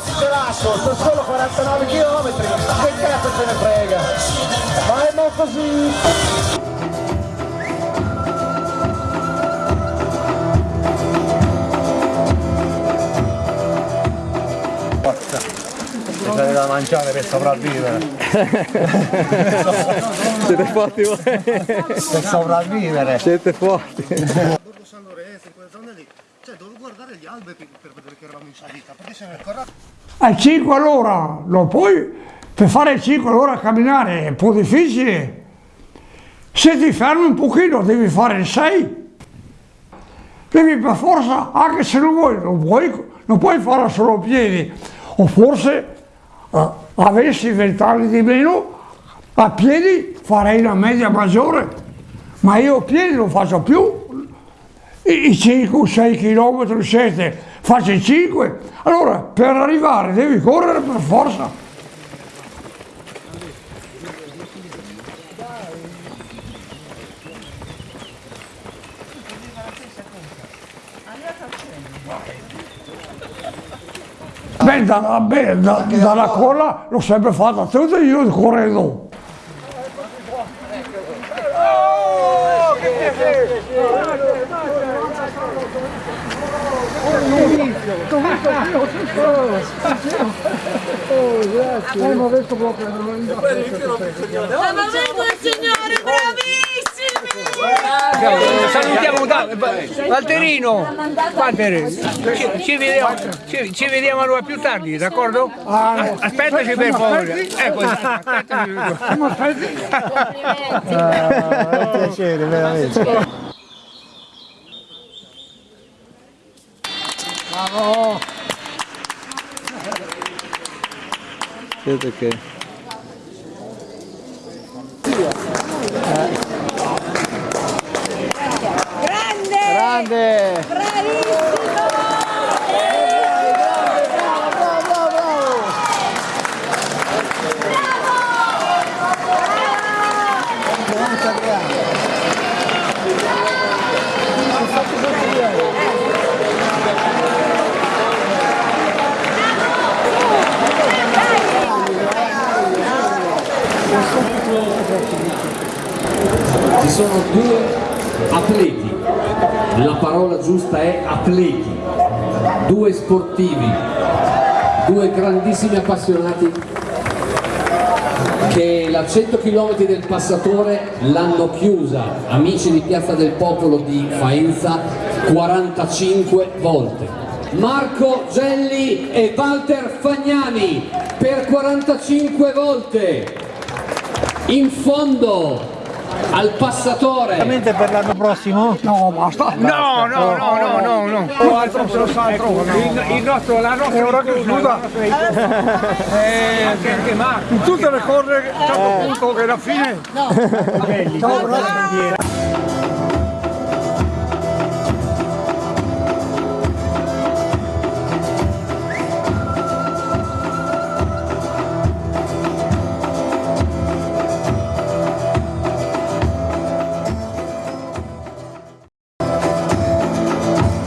ce l'asco, sono solo 49 km, che cazzo ce ne frega? Ma è mo così! C'è da mangiare per sopravvivere. Siete forti voi? Per sopravvivere. Siete forti. Borgo San Lorenzo, in quelle zone lì. Cioè, dovevo guardare gli alberi per vedere che eravamo in salita, perché se ne ancora... Al 5 all'ora, lo puoi, per fare il 5 all'ora a camminare è un po' difficile. Se ti fermi un pochino devi fare il 6. Devi per forza, anche se non vuoi, non, vuoi, non puoi farlo solo piedi. O forse eh, avessi vent'anni di meno, a piedi farei una media maggiore. Ma io a piedi non faccio più i i 5 o 6 km, 7, faccio i 5. Allora per arrivare devi correre per forza. Beh, da- beh, da- dalla colla l'ho sempre fatta tutta io correndo. Ma vengo il signore, bravissimi! Salutiamo Valterino, Valtteri, ci, ci vediamo, ci, ci vediamo allora più tardi, d'accordo? Ah, Aspettaci per favore. Ecco, aspettaci. Ah, un piacere, veramente. Siete che? Grande! Grande! Bravissimo! Ci sono due atleti, la parola giusta è atleti, due sportivi, due grandissimi appassionati che la 100 km del passatore l'hanno chiusa, amici di Piazza del Popolo di Faenza, 45 volte. Marco Gelli e Walter Fagnani per 45 volte. In fondo al passatore Veramente per l'anno prossimo? No, basta. No, no, no, no, no, no. O altro se lo sa altro. Il, il nostro, la nostra È ora che chiuda. eh, anche, anche Marco. In tutte le cose, a un certo punto che alla fine... No, Ciao.